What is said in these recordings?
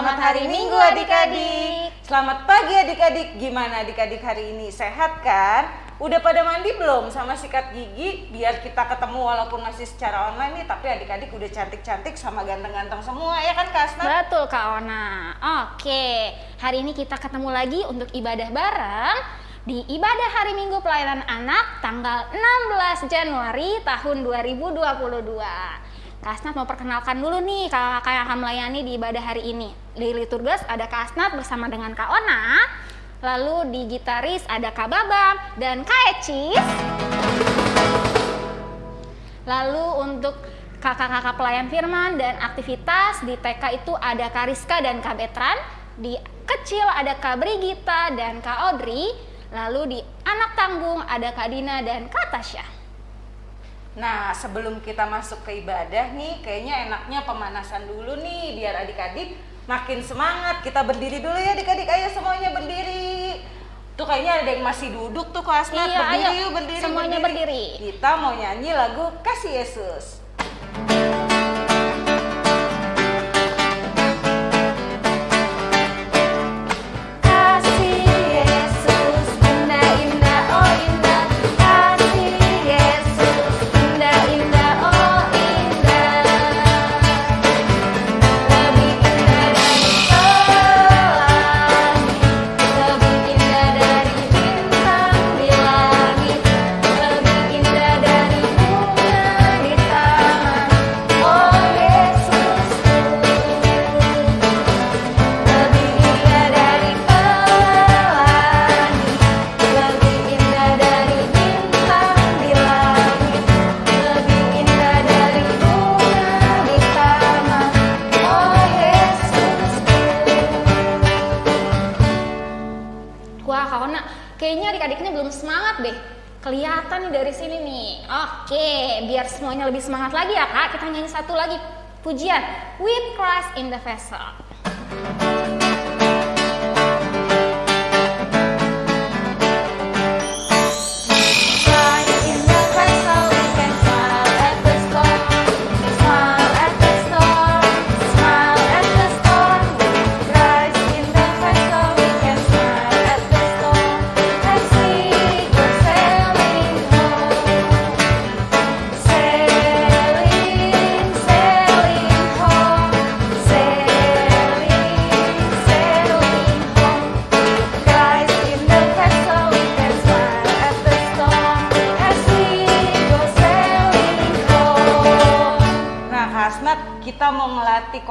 Selamat hari Minggu adik-adik. Selamat pagi adik-adik. Gimana adik-adik hari ini? Sehat kan? Udah pada mandi belum sama sikat gigi? Biar kita ketemu walaupun masih secara online nih, tapi adik-adik udah cantik-cantik sama ganteng-ganteng semua ya kan Kak Asna? Betul Kak Ona. Oke, hari ini kita ketemu lagi untuk ibadah bareng di ibadah hari Minggu pelayanan anak tanggal 16 Januari tahun 2022. Kak Asnat mau perkenalkan dulu nih kakak yang akan melayani di ibadah hari ini. Di liturgas ada Kak Asnat bersama dengan Kak Ona, lalu di gitaris ada Kak Babam dan Kak Ecis. Lalu untuk kakak-kakak pelayan firman dan aktivitas di TK itu ada Kak Rizka dan Kak Betran, di kecil ada Kak Brigita dan Kak Audrey, Lalu di anak tanggung ada Kak Dina dan Kak Tasya. Nah, sebelum kita masuk ke ibadah nih, kayaknya enaknya pemanasan dulu nih biar adik-adik makin semangat. Kita berdiri dulu ya adik-adik, ayo semuanya berdiri. Tuh kayaknya ada yang masih duduk tuh kelas iya, berdiri ayo, yuk, berdiri. Semuanya berdiri. berdiri. Kita mau nyanyi lagu Kasih Yesus. Pujian With Christ in the Vessel.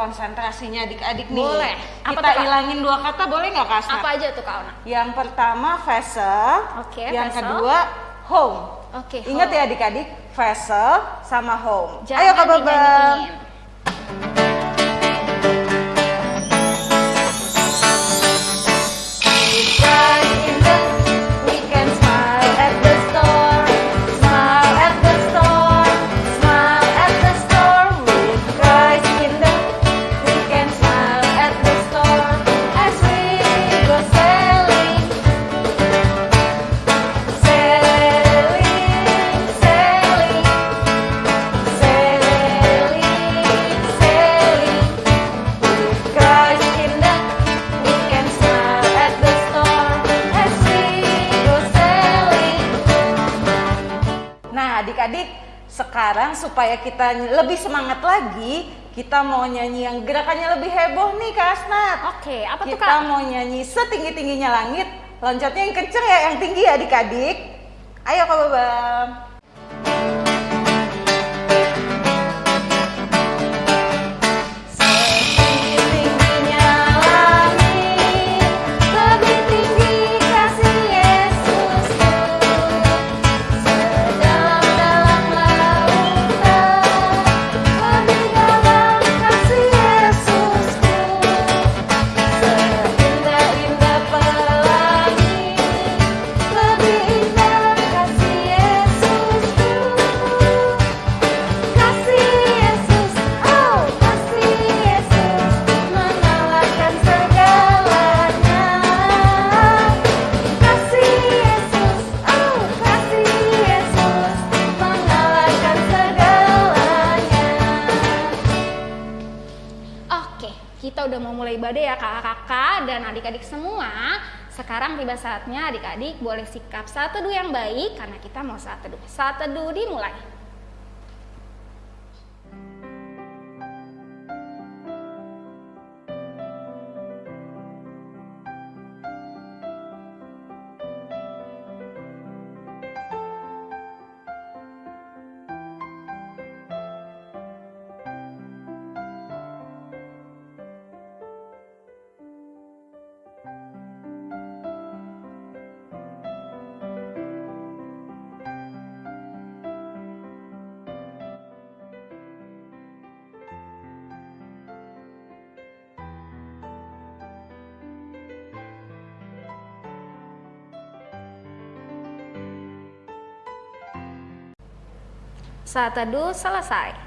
Konsentrasinya adik-adik nih. Boleh. Apa Kita ilangin dua kata boleh nggak Kak Apa aja tuh Kak Ona? Yang pertama vessel. Oke, okay, Yang vessel. kedua home. Oke. Okay, Ingat ya adik-adik, vessel sama home. Jangan Ayo Kak Babang. Supaya kita lebih semangat lagi, kita mau nyanyi yang gerakannya lebih heboh nih Kak Asnat. Oke, apa kita tuh Kak? Kita mau nyanyi setinggi-tingginya langit, loncatnya yang kenceng ya, yang tinggi ya adik-adik. Ayo Kak Babam. Ibadah ya kakak-kakak dan adik-adik semua. Sekarang tiba saatnya adik-adik boleh sikap saat teduh yang baik karena kita mau saat teduh. Saat teduh dimulai. Saat teduh selesai.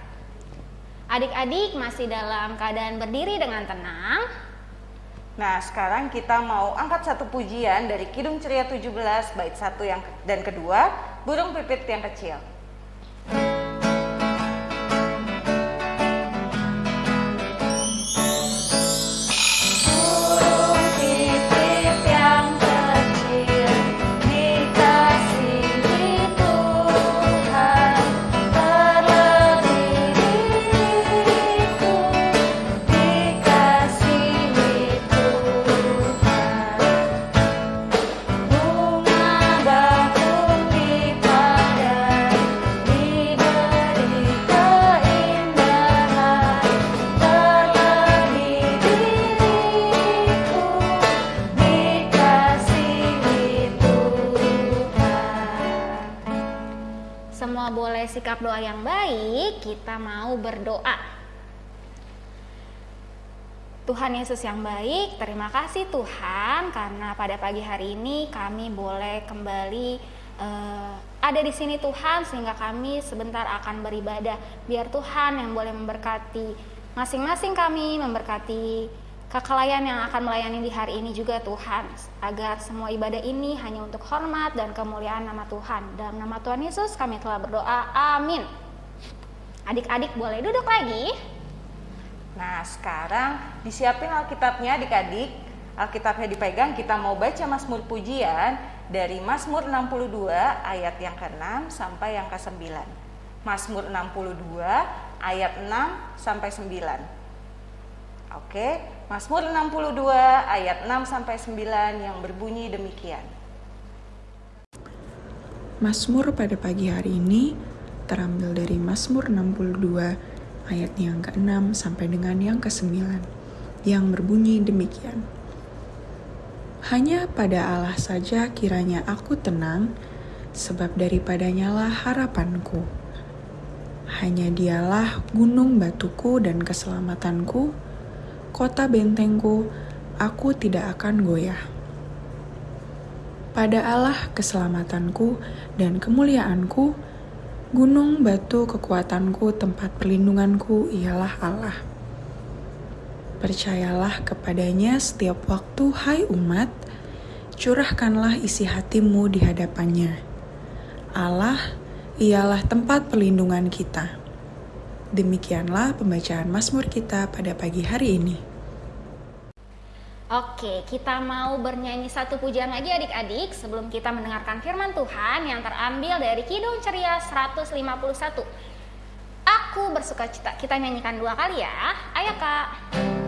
Adik-adik masih dalam keadaan berdiri dengan tenang. Nah, sekarang kita mau angkat satu pujian dari Kidung Ceria 17 bait 1 yang dan kedua, Burung Pipit yang kecil. Doa yang baik, kita mau berdoa. Tuhan Yesus yang baik, terima kasih Tuhan karena pada pagi hari ini kami boleh kembali uh, ada di sini Tuhan sehingga kami sebentar akan beribadah. Biar Tuhan yang boleh memberkati masing-masing kami, memberkati kekelayan yang akan melayani di hari ini juga Tuhan. Agar semua ibadah ini hanya untuk hormat dan kemuliaan nama Tuhan. Dalam nama Tuhan Yesus kami telah berdoa. Amin. Adik-adik boleh duduk lagi? Nah sekarang disiapin Alkitabnya adik-adik. Alkitabnya dipegang kita mau baca Mazmur pujian dari Mazmur 62 ayat yang ke-6 sampai yang ke-9 Mazmur 62 ayat 6 sampai 9 Oke, Mazmur 62 ayat 6 sampai 9 yang berbunyi demikian. Mazmur pada pagi hari ini terambil dari Mazmur 62 ayat yang ke-6 sampai dengan yang ke-9 yang berbunyi demikian. Hanya pada Allah saja kiranya aku tenang, sebab daripadanya lah harapanku. Hanya dialah gunung batuku dan keselamatanku, kota bentengku, aku tidak akan goyah. Pada Allah keselamatanku dan kemuliaanku, gunung batu kekuatanku, tempat perlindunganku ialah Allah. Percayalah kepadanya setiap waktu, hai umat, curahkanlah isi hatimu di hadapannya. Allah ialah tempat perlindungan kita. Demikianlah pembacaan Mazmur kita pada pagi hari ini. Oke, kita mau bernyanyi satu pujian lagi adik-adik sebelum kita mendengarkan firman Tuhan yang terambil dari Kidung Ceria 151. Aku bersuka cita. Kita nyanyikan dua kali ya. Ayo kak.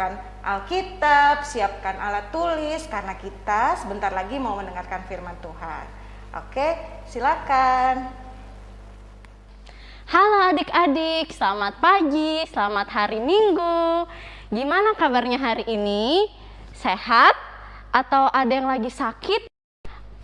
Siapkan Alkitab, siapkan alat tulis karena kita sebentar lagi mau mendengarkan firman Tuhan. Oke, silakan. Halo adik-adik, selamat pagi, selamat hari Minggu. Gimana kabarnya hari ini? Sehat? Atau ada yang lagi sakit?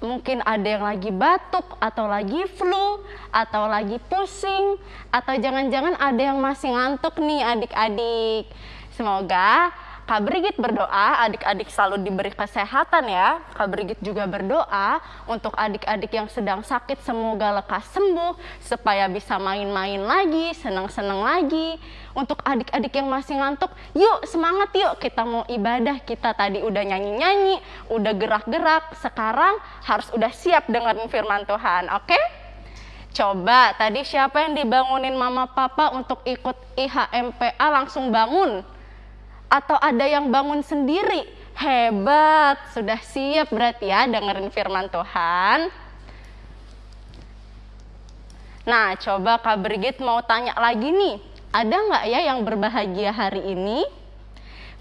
Mungkin ada yang lagi batuk, atau lagi flu, atau lagi pusing, atau jangan-jangan ada yang masih ngantuk nih adik-adik. Semoga Kak Brigit berdoa adik-adik selalu diberi kesehatan ya. Kak Brigit juga berdoa untuk adik-adik yang sedang sakit semoga lekas sembuh supaya bisa main-main lagi, senang-senang lagi. Untuk adik-adik yang masih ngantuk, yuk semangat yuk kita mau ibadah. Kita tadi udah nyanyi-nyanyi, udah gerak-gerak, sekarang harus udah siap dengan firman Tuhan, oke? Coba tadi siapa yang dibangunin mama papa untuk ikut IHMPA langsung bangun? Atau ada yang bangun sendiri? Hebat, sudah siap berarti ya dengerin firman Tuhan. Nah, coba Kak Brigit mau tanya lagi nih, ada nggak ya yang berbahagia hari ini?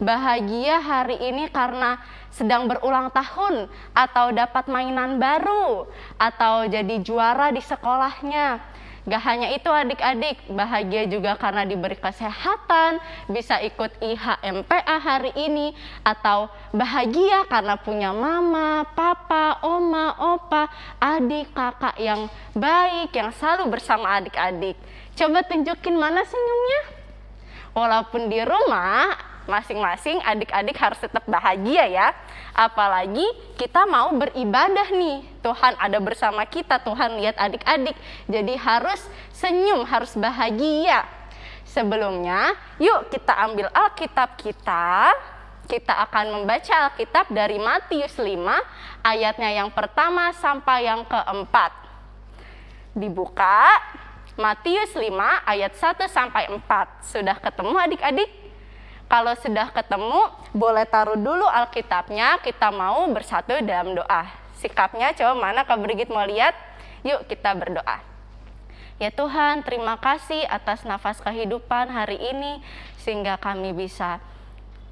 Bahagia hari ini karena sedang berulang tahun, atau dapat mainan baru, atau jadi juara di sekolahnya, Gak hanya itu adik-adik, bahagia juga karena diberi kesehatan, bisa ikut IHMPA hari ini, atau bahagia karena punya mama, papa, oma, opa, adik, kakak yang baik, yang selalu bersama adik-adik. Coba tunjukin mana senyumnya. Walaupun di rumah, masing-masing adik-adik harus tetap bahagia ya. Apalagi kita mau beribadah nih. Tuhan ada bersama kita, Tuhan lihat adik-adik. Jadi harus senyum, harus bahagia. Sebelumnya, yuk kita ambil Alkitab kita. Kita akan membaca Alkitab dari Matius 5 ayatnya yang pertama sampai yang keempat. Dibuka Matius 5 ayat 1 sampai 4. Sudah ketemu adik-adik? Kalau sudah ketemu, boleh taruh dulu Alkitabnya, kita mau bersatu dalam doa. Sikapnya coba mana Kak Brigit mau lihat? Yuk kita berdoa. Ya Tuhan, terima kasih atas nafas kehidupan hari ini sehingga kami bisa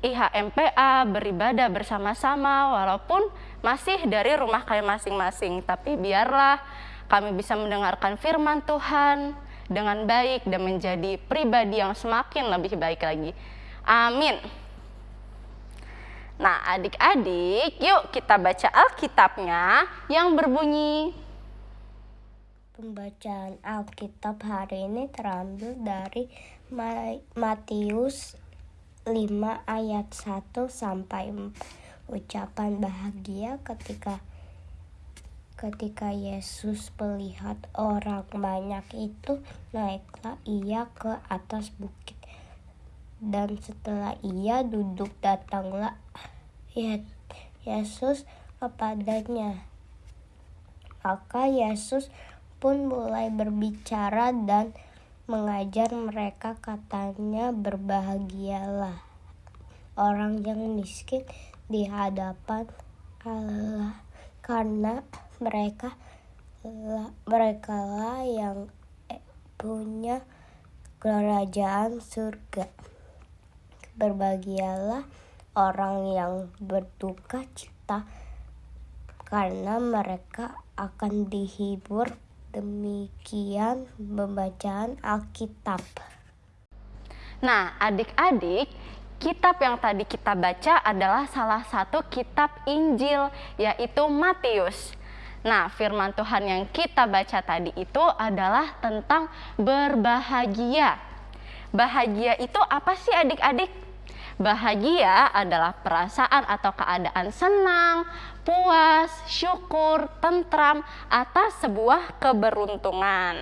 IHMPA beribadah bersama-sama walaupun masih dari rumah kalian masing-masing. Tapi biarlah kami bisa mendengarkan firman Tuhan dengan baik dan menjadi pribadi yang semakin lebih baik lagi. Amin. Nah, adik-adik, yuk kita baca Alkitabnya yang berbunyi. Pembacaan Alkitab hari ini terambil dari Matius 5 ayat 1 sampai 4. Ucapan bahagia ketika ketika Yesus melihat orang banyak itu, naiklah ia ke atas bukit dan setelah ia duduk datanglah Yesus kepadanya. Maka Yesus pun mulai berbicara dan mengajar mereka katanya berbahagialah orang yang miskin di hadapan Allah karena mereka mereka lah yang punya kerajaan surga. Berbahagialah orang yang berduka cita karena mereka akan dihibur. Demikian pembacaan Alkitab. Nah, adik-adik, kitab yang tadi kita baca adalah salah satu kitab Injil, yaitu Matius. Nah, firman Tuhan yang kita baca tadi itu adalah tentang berbahagia. Bahagia itu apa sih adik-adik? Bahagia adalah perasaan atau keadaan senang, puas, syukur, tentram atas sebuah keberuntungan.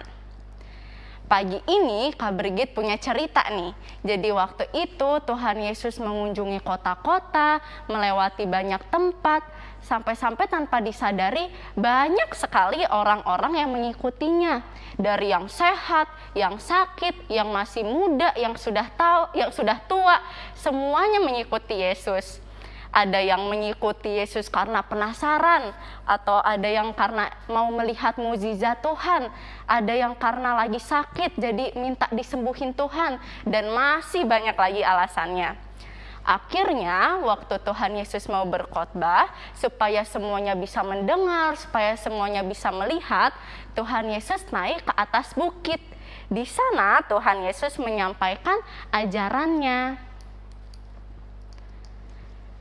Pagi ini Kak Brigit punya cerita nih. Jadi waktu itu Tuhan Yesus mengunjungi kota-kota, melewati banyak tempat, sampai-sampai tanpa disadari banyak sekali orang-orang yang mengikutinya dari yang sehat, yang sakit, yang masih muda, yang sudah tahu, yang sudah tua, semuanya mengikuti Yesus. Ada yang mengikuti Yesus karena penasaran, atau ada yang karena mau melihat mukjizat Tuhan, ada yang karena lagi sakit jadi minta disembuhin Tuhan, dan masih banyak lagi alasannya. Akhirnya, waktu Tuhan Yesus mau berkhotbah, supaya semuanya bisa mendengar, supaya semuanya bisa melihat, Tuhan Yesus naik ke atas bukit. Di sana, Tuhan Yesus menyampaikan ajarannya.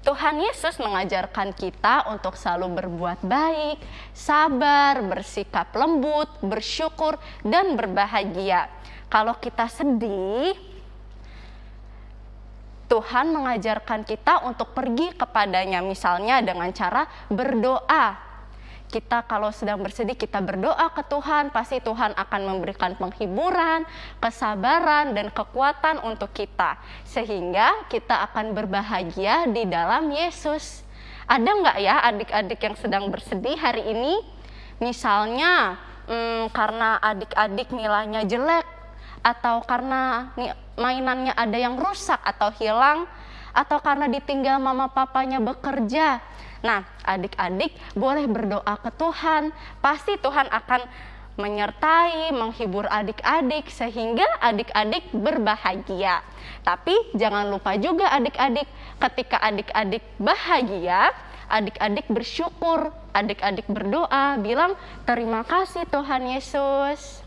Tuhan Yesus mengajarkan kita untuk selalu berbuat baik, sabar, bersikap lembut, bersyukur, dan berbahagia. Kalau kita sedih, Tuhan mengajarkan kita untuk pergi kepadanya, misalnya dengan cara berdoa. Kita kalau sedang bersedih, kita berdoa ke Tuhan, pasti Tuhan akan memberikan penghiburan, kesabaran, dan kekuatan untuk kita. Sehingga kita akan berbahagia di dalam Yesus. Ada nggak ya adik-adik yang sedang bersedih hari ini? Misalnya, hmm, karena adik-adik nilainya jelek, atau karena mainannya ada yang rusak atau hilang, atau karena ditinggal mama papanya bekerja, Nah, adik-adik boleh berdoa ke Tuhan. Pasti Tuhan akan menyertai, menghibur adik-adik sehingga adik-adik berbahagia. Tapi jangan lupa juga adik-adik, ketika adik-adik bahagia, adik-adik bersyukur, adik-adik berdoa, bilang terima kasih Tuhan Yesus.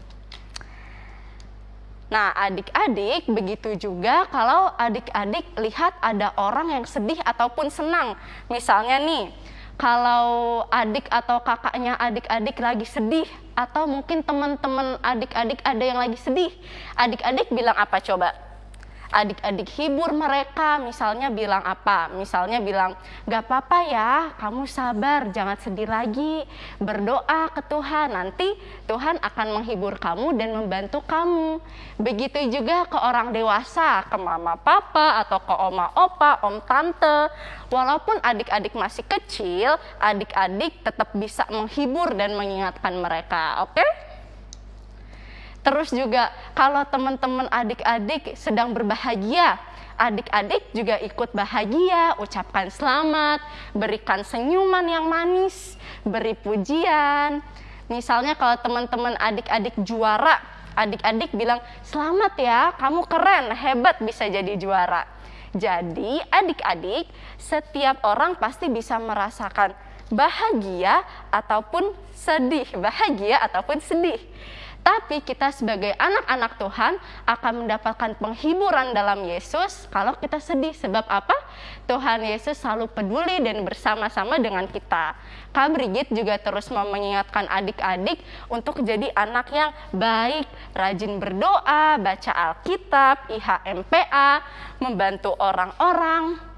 Nah, adik-adik begitu juga kalau adik-adik lihat ada orang yang sedih ataupun senang. Misalnya nih, kalau adik atau kakaknya adik-adik lagi sedih atau mungkin teman-teman adik-adik ada yang lagi sedih, adik-adik bilang apa coba? Adik-adik hibur mereka misalnya bilang apa? Misalnya bilang gak apa-apa ya kamu sabar jangan sedih lagi. Berdoa ke Tuhan nanti Tuhan akan menghibur kamu dan membantu kamu. Begitu juga ke orang dewasa ke mama papa atau ke oma opa om tante. Walaupun adik-adik masih kecil adik-adik tetap bisa menghibur dan mengingatkan mereka oke? okay? Terus juga kalau teman-teman adik-adik sedang berbahagia, adik-adik juga ikut bahagia, ucapkan selamat, berikan senyuman yang manis, beri pujian. Misalnya kalau teman-teman adik-adik juara, adik-adik bilang, "Selamat ya, kamu keren, hebat bisa jadi juara." Jadi, adik-adik, setiap orang pasti bisa merasakan bahagia ataupun sedih, bahagia ataupun sedih. Tapi kita sebagai anak-anak Tuhan akan mendapatkan penghiburan dalam Yesus kalau kita sedih. Sebab apa? Tuhan Yesus selalu peduli dan bersama-sama dengan kita. Kak Brigit juga terus mau mengingatkan adik-adik untuk jadi anak yang baik, rajin berdoa, baca Alkitab, IHMPA, membantu orang-orang,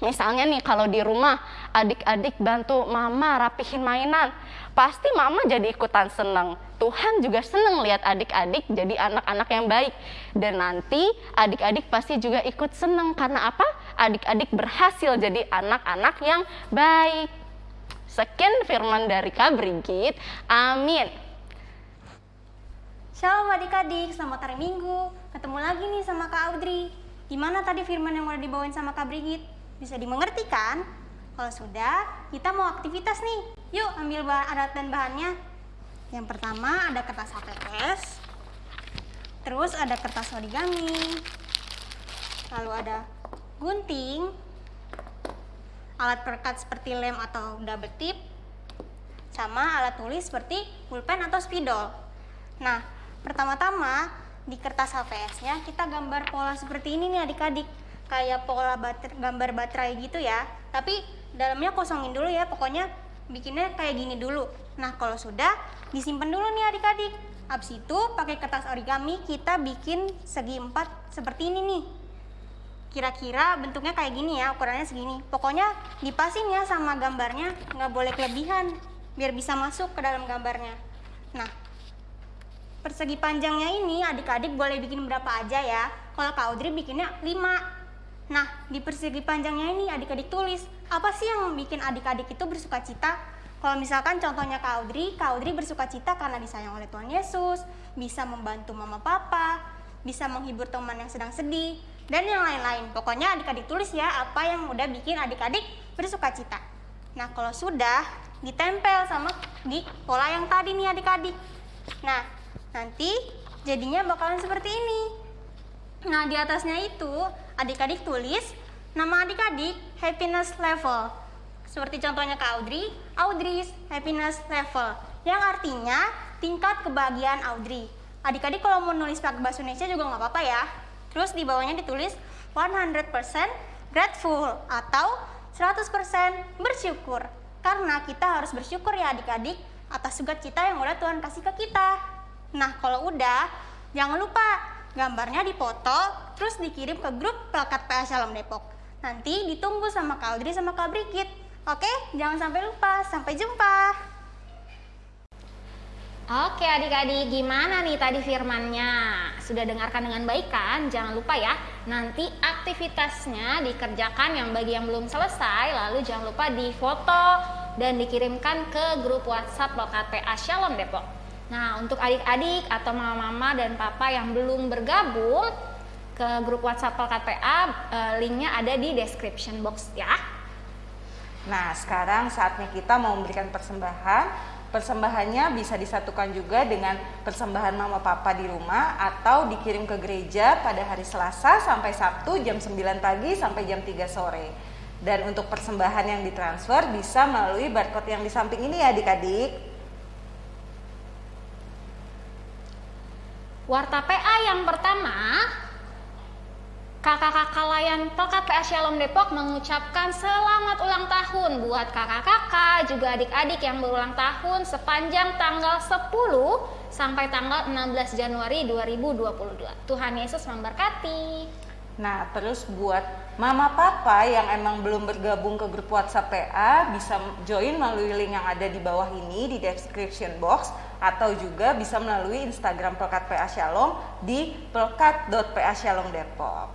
Misalnya nih kalau di rumah adik-adik bantu mama rapihin mainan, pasti mama jadi ikutan seneng. Tuhan juga seneng lihat adik-adik jadi anak-anak yang baik. Dan nanti adik-adik pasti juga ikut seneng karena apa? Adik-adik berhasil jadi anak-anak yang baik. Sekian firman dari Kak Brigit. Amin. Shalom adik-adik, selamat hari Minggu. Ketemu lagi nih sama Kak Audrey. Gimana tadi firman yang udah dibawain sama Kak Brigit? Bisa dimengerti kan? Kalau sudah, kita mau aktivitas nih. Yuk ambil bahan alat dan bahannya. Yang pertama ada kertas HPS. Terus ada kertas origami. Lalu ada gunting. Alat perekat seperti lem atau double tip. Sama alat tulis seperti pulpen atau spidol. Nah, pertama-tama di kertas HPS-nya kita gambar pola seperti ini nih adik-adik kayak pola bater, gambar baterai gitu ya tapi dalamnya kosongin dulu ya pokoknya bikinnya kayak gini dulu. Nah kalau sudah disimpan dulu nih adik-adik. Habis itu pakai kertas origami kita bikin segi empat seperti ini nih. Kira-kira bentuknya kayak gini ya ukurannya segini. Pokoknya dipasin ya sama gambarnya nggak boleh kelebihan biar bisa masuk ke dalam gambarnya. Nah persegi panjangnya ini adik-adik boleh bikin berapa aja ya. Kalau Kak Audrey bikinnya 5 Nah, di persegi panjangnya ini adik-adik tulis, apa sih yang bikin adik-adik itu bersuka cita? Kalau misalkan contohnya Kak Audrey, Kak Audrey bersuka cita karena disayang oleh Tuhan Yesus, bisa membantu mama papa, bisa menghibur teman yang sedang sedih, dan yang lain-lain. Pokoknya adik-adik tulis ya apa yang udah bikin adik-adik bersuka cita. Nah, kalau sudah ditempel sama di pola yang tadi nih adik-adik. Nah, nanti jadinya bakalan seperti ini. Nah, di atasnya itu adik-adik tulis Nama adik-adik happiness level. Seperti contohnya Kak Audrey, Audrey's happiness level. Yang artinya tingkat kebahagiaan Audrey. Adik-adik kalau mau nulis pakai bahasa Indonesia juga nggak apa-apa ya. Terus di bawahnya ditulis 100% grateful atau 100% bersyukur. Karena kita harus bersyukur ya adik-adik atas sukacita yang udah Tuhan kasih ke kita. Nah, kalau udah, jangan lupa gambarnya dipoto terus dikirim ke grup plakat PA Shalom Depok. Nanti ditunggu sama Audrey sama Kak Brigit. Oke, jangan sampai lupa. Sampai jumpa. Oke adik-adik, gimana nih tadi firmannya? Sudah dengarkan dengan baik kan? Jangan lupa ya, nanti aktivitasnya dikerjakan yang bagi yang belum selesai, lalu jangan lupa difoto dan dikirimkan ke grup WhatsApp Lokat PA Shalom Depok. Nah, untuk adik-adik atau mama-mama dan papa yang belum bergabung ke grup WhatsApp PA, eh, linknya ada di description box ya. Nah, sekarang saatnya kita mau memberikan persembahan. Persembahannya bisa disatukan juga dengan persembahan mama papa di rumah atau dikirim ke gereja pada hari Selasa sampai Sabtu jam 9 pagi sampai jam 3 sore. Dan untuk persembahan yang ditransfer bisa melalui barcode yang di samping ini ya adik-adik. Warta PA yang pertama, kakak-kakak layan Pelkat PA Shalom Depok mengucapkan selamat ulang tahun buat kakak-kakak juga adik-adik yang berulang tahun sepanjang tanggal 10 sampai tanggal 16 Januari 2022. Tuhan Yesus memberkati. Nah, terus buat mama papa yang emang belum bergabung ke grup WhatsApp PA bisa join melalui link yang ada di bawah ini di description box atau juga bisa melalui Instagram Pelkat PA Shalom di pelkat.pa.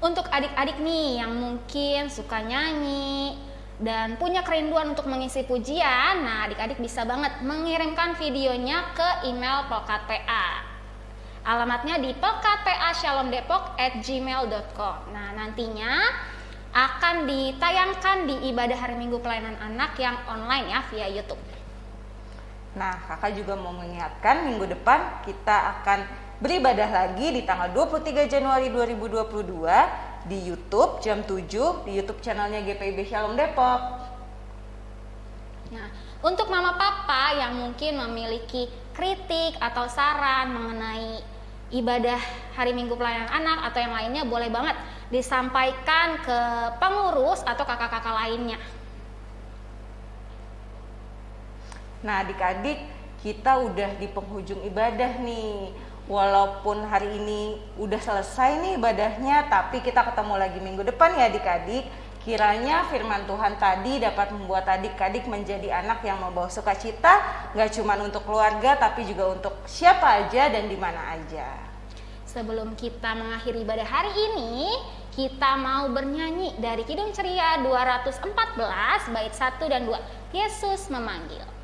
Untuk adik-adik nih yang mungkin suka nyanyi dan punya kerinduan untuk mengisi pujian, nah adik-adik bisa banget mengirimkan videonya ke email Pelkat PA. Alamatnya di pelkatpashalomdepok@gmail.com. Nah, nantinya akan ditayangkan di ibadah hari Minggu pelayanan anak yang online ya via YouTube. Nah, kakak juga mau mengingatkan minggu depan kita akan beribadah lagi di tanggal 23 Januari 2022 di YouTube jam 7 di YouTube channelnya GPIB Shalom Depok. Nah, untuk mama papa yang mungkin memiliki kritik atau saran mengenai ibadah hari Minggu pelayanan anak atau yang lainnya boleh banget disampaikan ke pengurus atau kakak-kakak lainnya. Nah, adik-adik, kita udah di penghujung ibadah nih. Walaupun hari ini udah selesai nih ibadahnya, tapi kita ketemu lagi minggu depan ya adik-adik. Kiranya firman Tuhan tadi dapat membuat adik-adik menjadi anak yang membawa sukacita, nggak cuma untuk keluarga, tapi juga untuk siapa aja dan di mana aja. Sebelum kita mengakhiri ibadah hari ini, kita mau bernyanyi dari Kidung Ceria 214 bait 1 dan 2. Yesus memanggil.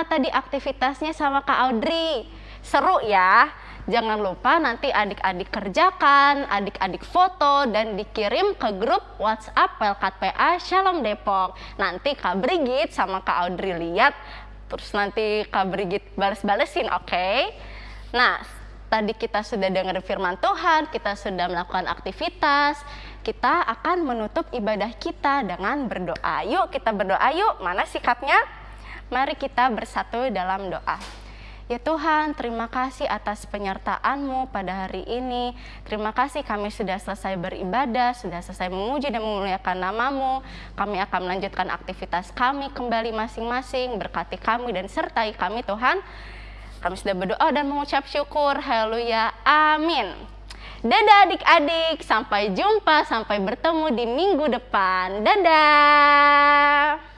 Gimana tadi aktivitasnya sama Kak Audrey? Seru ya? jangan lupa nanti adik-adik kerjakan, adik-adik foto dan dikirim ke grup WhatsApp Pelkat PA Shalom Depok. Nanti Kak Brigit sama Kak Audrey lihat, terus nanti Kak Brigit balas-balesin, oke? Okay? Nah, tadi kita sudah dengar firman Tuhan, kita sudah melakukan aktivitas, kita akan menutup ibadah kita dengan berdoa. Yuk kita berdoa yuk, mana sikapnya? Mari kita bersatu dalam doa. Ya Tuhan, terima kasih atas penyertaan-Mu pada hari ini. Terima kasih kami sudah selesai beribadah, sudah selesai memuji dan memuliakan namamu. Kami akan melanjutkan aktivitas kami kembali masing-masing. Berkati kami dan sertai kami Tuhan. Kami sudah berdoa dan mengucap syukur. Haleluya. Amin. Dadah adik-adik, sampai jumpa, sampai bertemu di minggu depan. Dadah.